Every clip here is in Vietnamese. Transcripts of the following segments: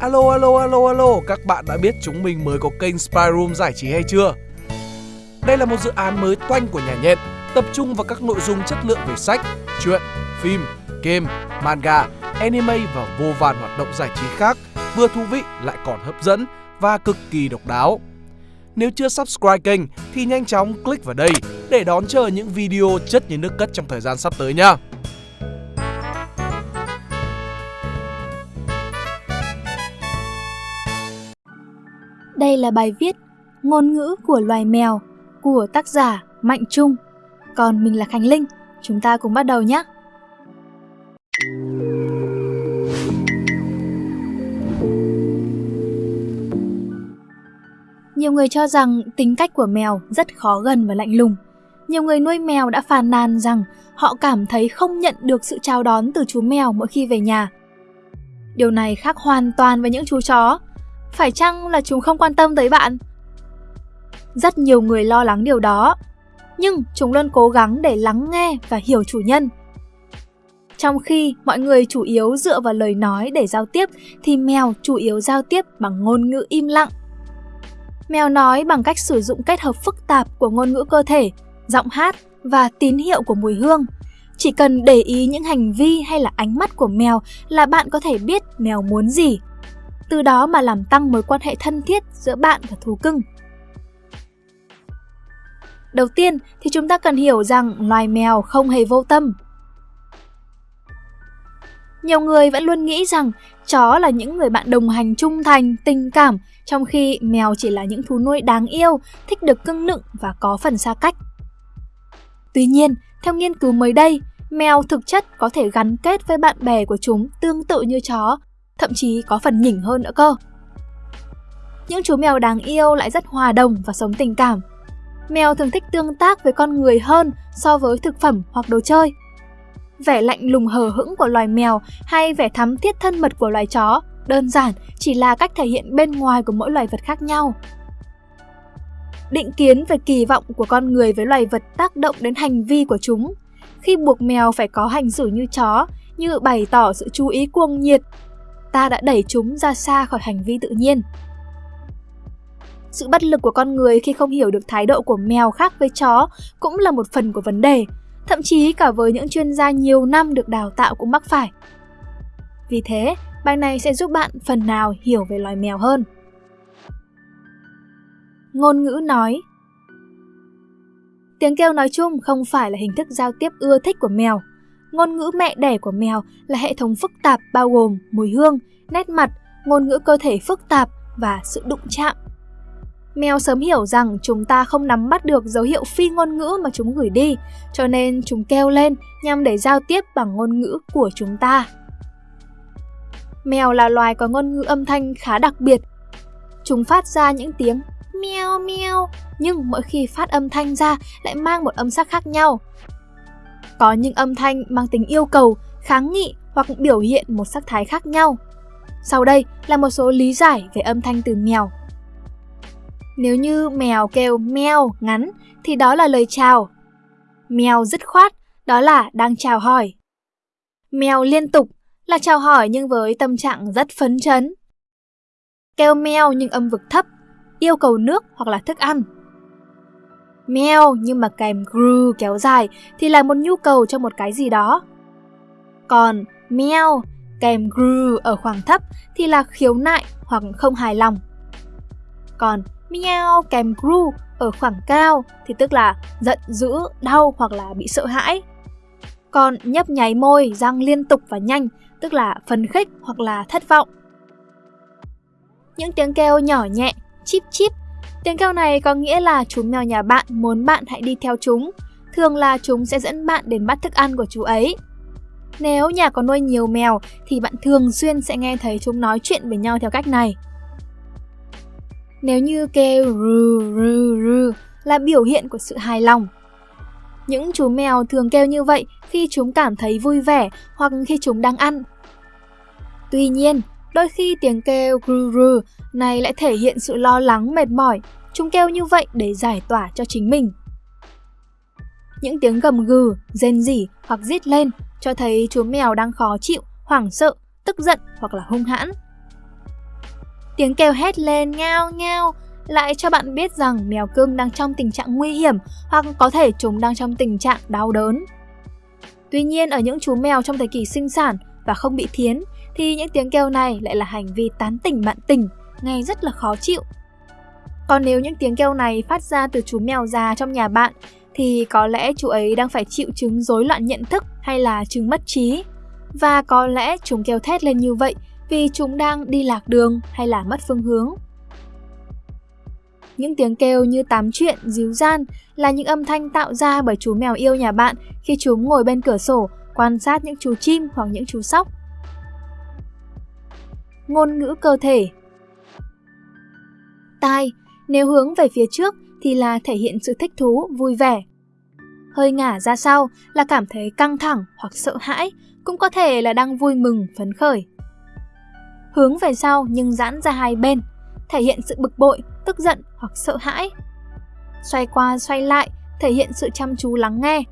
Alo alo alo alo, các bạn đã biết chúng mình mới có kênh Spy Room giải trí hay chưa? Đây là một dự án mới toanh của nhà nhện, tập trung vào các nội dung chất lượng về sách, truyện, phim, game, manga, anime và vô vàn hoạt động giải trí khác, vừa thú vị lại còn hấp dẫn và cực kỳ độc đáo. Nếu chưa subscribe kênh thì nhanh chóng click vào đây để đón chờ những video chất như nước cất trong thời gian sắp tới nha. Đây là bài viết Ngôn ngữ của loài mèo của tác giả Mạnh Trung. Còn mình là Khánh Linh, chúng ta cùng bắt đầu nhé. Nhiều người cho rằng tính cách của mèo rất khó gần và lạnh lùng. Nhiều người nuôi mèo đã phàn nàn rằng họ cảm thấy không nhận được sự chào đón từ chú mèo mỗi khi về nhà. Điều này khác hoàn toàn với những chú chó. Phải chăng là chúng không quan tâm tới bạn? Rất nhiều người lo lắng điều đó, nhưng chúng luôn cố gắng để lắng nghe và hiểu chủ nhân. Trong khi mọi người chủ yếu dựa vào lời nói để giao tiếp thì mèo chủ yếu giao tiếp bằng ngôn ngữ im lặng. Mèo nói bằng cách sử dụng kết hợp phức tạp của ngôn ngữ cơ thể, giọng hát và tín hiệu của mùi hương. Chỉ cần để ý những hành vi hay là ánh mắt của mèo là bạn có thể biết mèo muốn gì. Từ đó mà làm tăng mối quan hệ thân thiết giữa bạn và thú cưng. Đầu tiên thì chúng ta cần hiểu rằng loài mèo không hề vô tâm. Nhiều người vẫn luôn nghĩ rằng chó là những người bạn đồng hành trung thành, tình cảm, trong khi mèo chỉ là những thú nuôi đáng yêu, thích được cưng nựng và có phần xa cách. Tuy nhiên, theo nghiên cứu mới đây, mèo thực chất có thể gắn kết với bạn bè của chúng tương tự như chó, thậm chí có phần nhỉnh hơn nữa cơ. Những chú mèo đáng yêu lại rất hòa đồng và sống tình cảm. Mèo thường thích tương tác với con người hơn so với thực phẩm hoặc đồ chơi vẻ lạnh lùng hờ hững của loài mèo hay vẻ thắm thiết thân mật của loài chó đơn giản chỉ là cách thể hiện bên ngoài của mỗi loài vật khác nhau. Định kiến về kỳ vọng của con người với loài vật tác động đến hành vi của chúng. Khi buộc mèo phải có hành xử như chó, như bày tỏ sự chú ý cuồng nhiệt, ta đã đẩy chúng ra xa khỏi hành vi tự nhiên. Sự bất lực của con người khi không hiểu được thái độ của mèo khác với chó cũng là một phần của vấn đề, thậm chí cả với những chuyên gia nhiều năm được đào tạo cũng mắc phải. Vì thế, bài này sẽ giúp bạn phần nào hiểu về loài mèo hơn. Ngôn ngữ nói Tiếng kêu nói chung không phải là hình thức giao tiếp ưa thích của mèo. Ngôn ngữ mẹ đẻ của mèo là hệ thống phức tạp bao gồm mùi hương, nét mặt, ngôn ngữ cơ thể phức tạp và sự đụng chạm Mèo sớm hiểu rằng chúng ta không nắm bắt được dấu hiệu phi ngôn ngữ mà chúng gửi đi, cho nên chúng kêu lên nhằm để giao tiếp bằng ngôn ngữ của chúng ta. Mèo là loài có ngôn ngữ âm thanh khá đặc biệt. Chúng phát ra những tiếng meo meo, nhưng mỗi khi phát âm thanh ra lại mang một âm sắc khác nhau. Có những âm thanh mang tính yêu cầu, kháng nghị hoặc biểu hiện một sắc thái khác nhau. Sau đây là một số lý giải về âm thanh từ mèo nếu như mèo kêu meo ngắn thì đó là lời chào. Mèo dứt khoát, đó là đang chào hỏi. Mèo liên tục là chào hỏi nhưng với tâm trạng rất phấn chấn. Kêu meo nhưng âm vực thấp, yêu cầu nước hoặc là thức ăn. Meo nhưng mà kèm gru kéo dài thì là một nhu cầu cho một cái gì đó. Còn meo kèm gru ở khoảng thấp thì là khiếu nại hoặc không hài lòng. Còn meow kèm gru ở khoảng cao thì tức là giận dữ, đau hoặc là bị sợ hãi. Còn nhấp nháy môi, răng liên tục và nhanh, tức là phấn khích hoặc là thất vọng. Những tiếng kêu nhỏ nhẹ, chip chip. Tiếng kêu này có nghĩa là chú mèo nhà bạn muốn bạn hãy đi theo chúng. Thường là chúng sẽ dẫn bạn đến bắt thức ăn của chú ấy. Nếu nhà có nuôi nhiều mèo thì bạn thường xuyên sẽ nghe thấy chúng nói chuyện với nhau theo cách này. Nếu như kêu rừ rừ rừ là biểu hiện của sự hài lòng. Những chú mèo thường kêu như vậy khi chúng cảm thấy vui vẻ hoặc khi chúng đang ăn. Tuy nhiên, đôi khi tiếng kêu rừ rừ này lại thể hiện sự lo lắng mệt mỏi. Chúng kêu như vậy để giải tỏa cho chính mình. Những tiếng gầm gừ, rên rỉ hoặc rít lên cho thấy chú mèo đang khó chịu, hoảng sợ, tức giận hoặc là hung hãn. Tiếng kêu hét lên ngao ngao lại cho bạn biết rằng mèo cưng đang trong tình trạng nguy hiểm hoặc có thể chúng đang trong tình trạng đau đớn. Tuy nhiên ở những chú mèo trong thời kỳ sinh sản và không bị thiến thì những tiếng kêu này lại là hành vi tán tỉnh bạn tỉnh, nghe rất là khó chịu. Còn nếu những tiếng kêu này phát ra từ chú mèo già trong nhà bạn thì có lẽ chú ấy đang phải chịu chứng rối loạn nhận thức hay là chứng mất trí. Và có lẽ chúng kêu thét lên như vậy vì chúng đang đi lạc đường hay là mất phương hướng. Những tiếng kêu như tám chuyện, díu gian là những âm thanh tạo ra bởi chú mèo yêu nhà bạn khi chúng ngồi bên cửa sổ quan sát những chú chim hoặc những chú sóc. Ngôn ngữ cơ thể Tai, nếu hướng về phía trước thì là thể hiện sự thích thú, vui vẻ. Hơi ngả ra sau là cảm thấy căng thẳng hoặc sợ hãi, cũng có thể là đang vui mừng, phấn khởi. Hướng về sau nhưng giãn ra hai bên, thể hiện sự bực bội, tức giận hoặc sợ hãi. Xoay qua xoay lại, thể hiện sự chăm chú lắng nghe.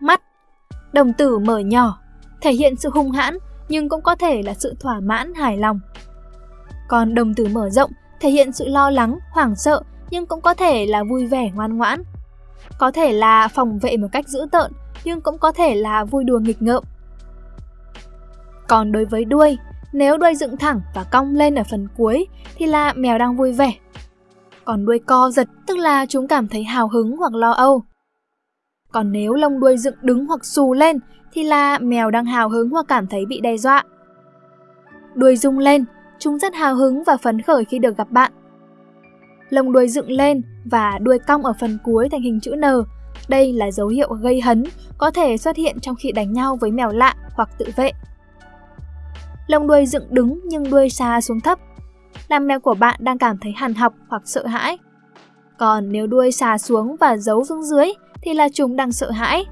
Mắt, đồng tử mở nhỏ, thể hiện sự hung hãn nhưng cũng có thể là sự thỏa mãn, hài lòng. Còn đồng tử mở rộng thể hiện sự lo lắng, hoảng sợ nhưng cũng có thể là vui vẻ ngoan ngoãn. Có thể là phòng vệ một cách dữ tợn nhưng cũng có thể là vui đùa nghịch ngợm. Còn đối với đuôi, nếu đuôi dựng thẳng và cong lên ở phần cuối thì là mèo đang vui vẻ. Còn đuôi co giật tức là chúng cảm thấy hào hứng hoặc lo âu. Còn nếu lông đuôi dựng đứng hoặc xù lên thì là mèo đang hào hứng hoặc cảm thấy bị đe dọa. Đuôi rung lên, chúng rất hào hứng và phấn khởi khi được gặp bạn. Lông đuôi dựng lên và đuôi cong ở phần cuối thành hình chữ N. Đây là dấu hiệu gây hấn, có thể xuất hiện trong khi đánh nhau với mèo lạ hoặc tự vệ. Lông đuôi dựng đứng nhưng đuôi xa xuống thấp, làm mèo của bạn đang cảm thấy hằn học hoặc sợ hãi. Còn nếu đuôi xà xuống và giấu xuống dưới thì là chúng đang sợ hãi.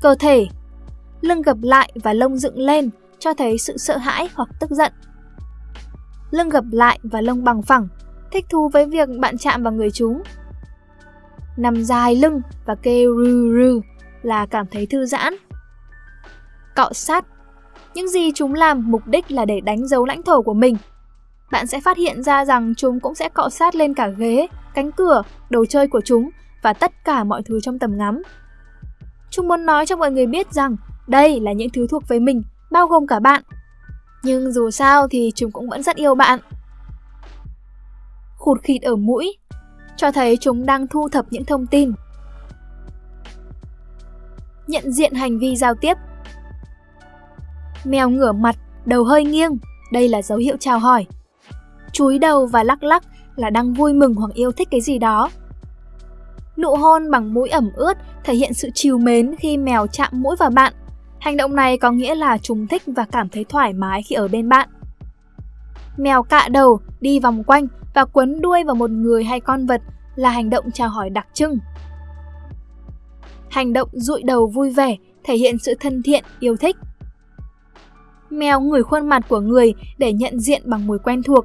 Cơ thể Lưng gập lại và lông dựng lên cho thấy sự sợ hãi hoặc tức giận. Lưng gập lại và lông bằng phẳng, thích thú với việc bạn chạm vào người chúng. Nằm dài lưng và kêu rư rư là cảm thấy thư giãn. Cọ sát Những gì chúng làm mục đích là để đánh dấu lãnh thổ của mình. Bạn sẽ phát hiện ra rằng chúng cũng sẽ cọ sát lên cả ghế, cánh cửa, đồ chơi của chúng và tất cả mọi thứ trong tầm ngắm. Chúng muốn nói cho mọi người biết rằng đây là những thứ thuộc về mình, bao gồm cả bạn. Nhưng dù sao thì chúng cũng vẫn rất yêu bạn. Khụt khịt ở mũi, cho thấy chúng đang thu thập những thông tin. Nhận diện hành vi giao tiếp Mèo ngửa mặt, đầu hơi nghiêng, đây là dấu hiệu chào hỏi. Chúi đầu và lắc lắc là đang vui mừng hoặc yêu thích cái gì đó. Nụ hôn bằng mũi ẩm ướt thể hiện sự chiều mến khi mèo chạm mũi vào bạn. Hành động này có nghĩa là chúng thích và cảm thấy thoải mái khi ở bên bạn. Mèo cạ đầu, đi vòng quanh và quấn đuôi vào một người hay con vật là hành động chào hỏi đặc trưng. Hành động dụi đầu vui vẻ thể hiện sự thân thiện, yêu thích. Mèo ngửi khuôn mặt của người để nhận diện bằng mùi quen thuộc.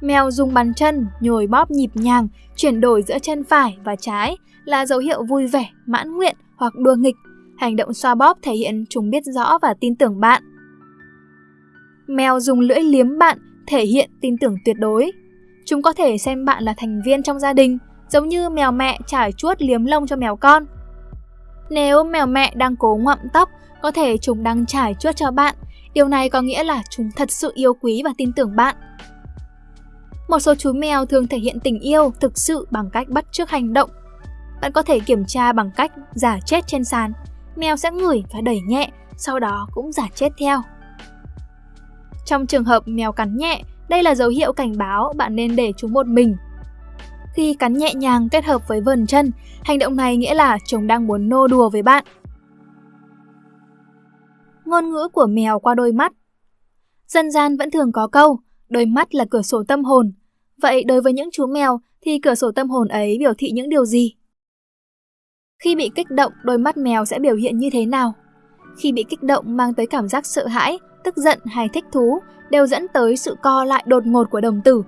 Mèo dùng bàn chân, nhồi bóp nhịp nhàng, chuyển đổi giữa chân phải và trái là dấu hiệu vui vẻ, mãn nguyện hoặc đùa nghịch. Hành động xoa bóp thể hiện chúng biết rõ và tin tưởng bạn. Mèo dùng lưỡi liếm bạn thể hiện tin tưởng tuyệt đối. Chúng có thể xem bạn là thành viên trong gia đình, giống như mèo mẹ trải chuốt liếm lông cho mèo con. Nếu mèo mẹ đang cố ngậm tóc, có thể chúng đang trải chuốt cho bạn. Điều này có nghĩa là chúng thật sự yêu quý và tin tưởng bạn. Một số chú mèo thường thể hiện tình yêu thực sự bằng cách bắt chước hành động. Bạn có thể kiểm tra bằng cách giả chết trên sàn. Mèo sẽ ngửi và đẩy nhẹ, sau đó cũng giả chết theo. Trong trường hợp mèo cắn nhẹ, đây là dấu hiệu cảnh báo bạn nên để chúng một mình. Khi cắn nhẹ nhàng kết hợp với vần chân, hành động này nghĩa là chúng đang muốn nô đùa với bạn. Ngôn ngữ của mèo qua đôi mắt Dân gian vẫn thường có câu, đôi mắt là cửa sổ tâm hồn. Vậy đối với những chú mèo thì cửa sổ tâm hồn ấy biểu thị những điều gì? Khi bị kích động, đôi mắt mèo sẽ biểu hiện như thế nào? Khi bị kích động mang tới cảm giác sợ hãi, tức giận hay thích thú đều dẫn tới sự co lại đột ngột của đồng tử.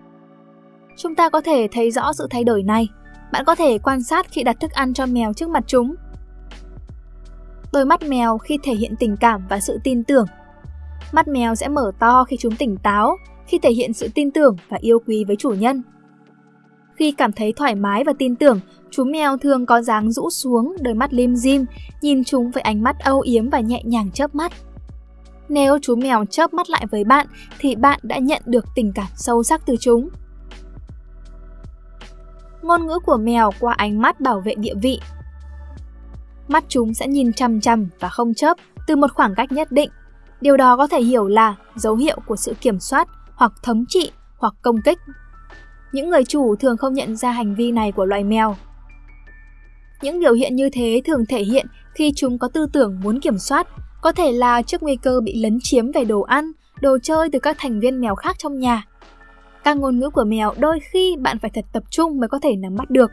Chúng ta có thể thấy rõ sự thay đổi này. Bạn có thể quan sát khi đặt thức ăn cho mèo trước mặt chúng. Đôi mắt mèo khi thể hiện tình cảm và sự tin tưởng. Mắt mèo sẽ mở to khi chúng tỉnh táo, khi thể hiện sự tin tưởng và yêu quý với chủ nhân. Khi cảm thấy thoải mái và tin tưởng, chú mèo thường có dáng rũ xuống, đôi mắt lim dim, nhìn chúng với ánh mắt âu yếm và nhẹ nhàng chớp mắt. Nếu chú mèo chớp mắt lại với bạn thì bạn đã nhận được tình cảm sâu sắc từ chúng. Ngôn ngữ của mèo qua ánh mắt bảo vệ địa vị. Mắt chúng sẽ nhìn chằm chằm và không chớp từ một khoảng cách nhất định. Điều đó có thể hiểu là dấu hiệu của sự kiểm soát hoặc thống trị hoặc công kích. Những người chủ thường không nhận ra hành vi này của loài mèo. Những biểu hiện như thế thường thể hiện khi chúng có tư tưởng muốn kiểm soát, có thể là trước nguy cơ bị lấn chiếm về đồ ăn, đồ chơi từ các thành viên mèo khác trong nhà. Các ngôn ngữ của mèo đôi khi bạn phải thật tập trung mới có thể nắm bắt được.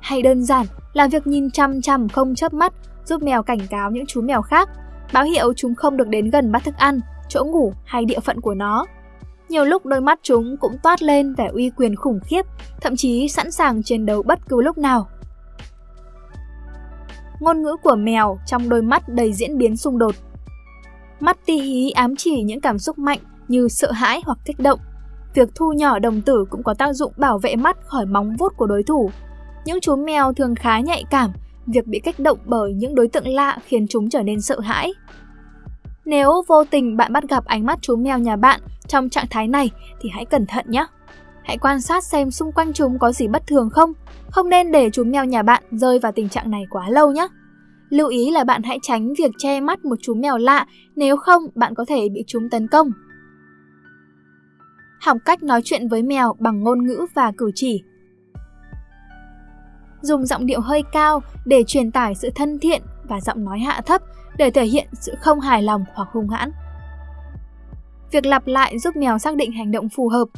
Hay đơn giản là việc nhìn chăm chăm không chớp mắt giúp mèo cảnh cáo những chú mèo khác, báo hiệu chúng không được đến gần bát thức ăn, chỗ ngủ hay địa phận của nó. Nhiều lúc đôi mắt chúng cũng toát lên vẻ uy quyền khủng khiếp, thậm chí sẵn sàng chiến đấu bất cứ lúc nào. Ngôn ngữ của mèo trong đôi mắt đầy diễn biến xung đột. Mắt ti hí ám chỉ những cảm xúc mạnh như sợ hãi hoặc kích động. Việc thu nhỏ đồng tử cũng có tác dụng bảo vệ mắt khỏi móng vuốt của đối thủ. Những chú mèo thường khá nhạy cảm, việc bị kích động bởi những đối tượng lạ khiến chúng trở nên sợ hãi. Nếu vô tình bạn bắt gặp ánh mắt chú mèo nhà bạn trong trạng thái này thì hãy cẩn thận nhé. Hãy quan sát xem xung quanh chúng có gì bất thường không. Không nên để chú mèo nhà bạn rơi vào tình trạng này quá lâu nhé. Lưu ý là bạn hãy tránh việc che mắt một chú mèo lạ, nếu không bạn có thể bị chúng tấn công. Học cách nói chuyện với mèo bằng ngôn ngữ và cử chỉ. Dùng giọng điệu hơi cao để truyền tải sự thân thiện và giọng nói hạ thấp để thể hiện sự không hài lòng hoặc hung hãn. Việc lặp lại giúp mèo xác định hành động phù hợp.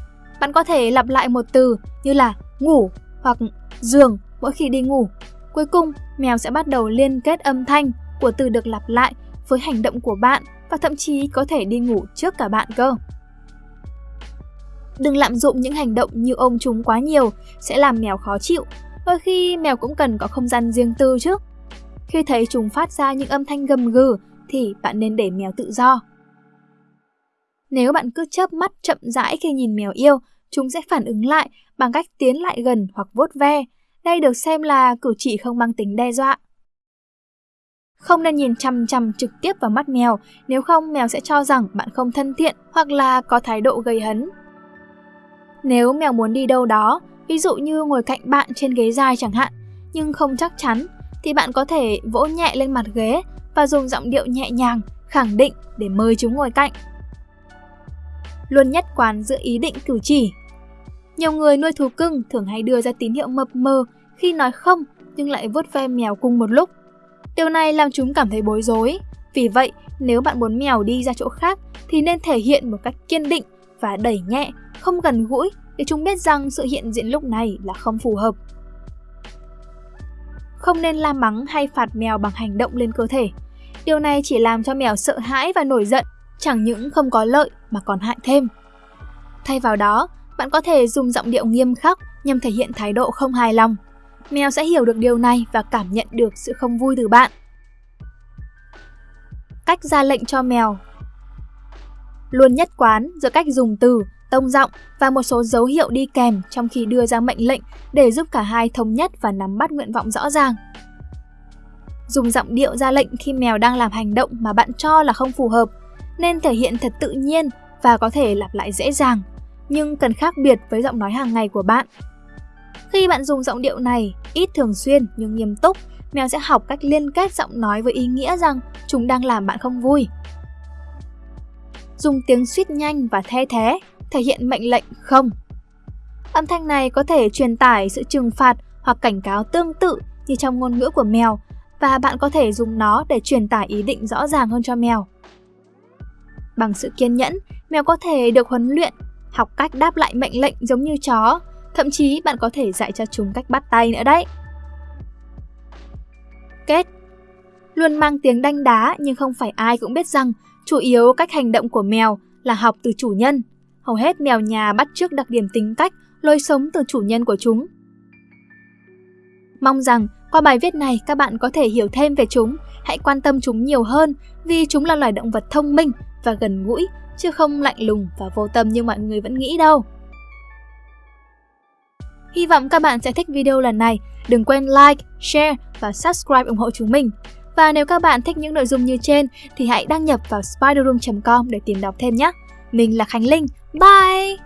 Bạn có thể lặp lại một từ như là ngủ hoặc giường mỗi khi đi ngủ. Cuối cùng, mèo sẽ bắt đầu liên kết âm thanh của từ được lặp lại với hành động của bạn và thậm chí có thể đi ngủ trước cả bạn cơ. Đừng lạm dụng những hành động như ôm chúng quá nhiều sẽ làm mèo khó chịu. Đôi khi mèo cũng cần có không gian riêng tư chứ. Khi thấy chúng phát ra những âm thanh gầm gừ thì bạn nên để mèo tự do. Nếu bạn cứ chớp mắt chậm rãi khi nhìn mèo yêu, chúng sẽ phản ứng lại bằng cách tiến lại gần hoặc vuốt ve. Đây được xem là cử chỉ không mang tính đe dọa. Không nên nhìn chằm chằm trực tiếp vào mắt mèo, nếu không mèo sẽ cho rằng bạn không thân thiện hoặc là có thái độ gây hấn. Nếu mèo muốn đi đâu đó, ví dụ như ngồi cạnh bạn trên ghế dài chẳng hạn, nhưng không chắc chắn, thì bạn có thể vỗ nhẹ lên mặt ghế và dùng giọng điệu nhẹ nhàng, khẳng định để mời chúng ngồi cạnh luôn nhất quán giữa ý định cử chỉ. Nhiều người nuôi thú cưng thường hay đưa ra tín hiệu mập mờ khi nói không nhưng lại vuốt ve mèo cùng một lúc. Điều này làm chúng cảm thấy bối rối. Vì vậy, nếu bạn muốn mèo đi ra chỗ khác thì nên thể hiện một cách kiên định và đẩy nhẹ, không gần gũi để chúng biết rằng sự hiện diện lúc này là không phù hợp. Không nên la mắng hay phạt mèo bằng hành động lên cơ thể. Điều này chỉ làm cho mèo sợ hãi và nổi giận chẳng những không có lợi mà còn hại thêm. Thay vào đó, bạn có thể dùng giọng điệu nghiêm khắc nhằm thể hiện thái độ không hài lòng. Mèo sẽ hiểu được điều này và cảm nhận được sự không vui từ bạn. Cách ra lệnh cho mèo Luôn nhất quán giữa cách dùng từ, tông giọng và một số dấu hiệu đi kèm trong khi đưa ra mệnh lệnh để giúp cả hai thống nhất và nắm bắt nguyện vọng rõ ràng. Dùng giọng điệu ra lệnh khi mèo đang làm hành động mà bạn cho là không phù hợp nên thể hiện thật tự nhiên và có thể lặp lại dễ dàng, nhưng cần khác biệt với giọng nói hàng ngày của bạn. Khi bạn dùng giọng điệu này, ít thường xuyên nhưng nghiêm túc, mèo sẽ học cách liên kết giọng nói với ý nghĩa rằng chúng đang làm bạn không vui. Dùng tiếng suýt nhanh và the thế, thể hiện mệnh lệnh không. Âm thanh này có thể truyền tải sự trừng phạt hoặc cảnh cáo tương tự như trong ngôn ngữ của mèo và bạn có thể dùng nó để truyền tải ý định rõ ràng hơn cho mèo. Bằng sự kiên nhẫn, mèo có thể được huấn luyện, học cách đáp lại mệnh lệnh giống như chó. Thậm chí bạn có thể dạy cho chúng cách bắt tay nữa đấy. Kết Luôn mang tiếng đanh đá nhưng không phải ai cũng biết rằng chủ yếu cách hành động của mèo là học từ chủ nhân. Hầu hết mèo nhà bắt chước đặc điểm tính cách, lối sống từ chủ nhân của chúng. Mong rằng qua bài viết này các bạn có thể hiểu thêm về chúng, hãy quan tâm chúng nhiều hơn vì chúng là loài động vật thông minh và gần gũi, chứ không lạnh lùng và vô tâm như mọi người vẫn nghĩ đâu. Hy vọng các bạn sẽ thích video lần này. Đừng quên like, share và subscribe ủng hộ chúng mình. Và nếu các bạn thích những nội dung như trên thì hãy đăng nhập vào spiderroom.com để tìm đọc thêm nhé. Mình là Khánh Linh. Bye!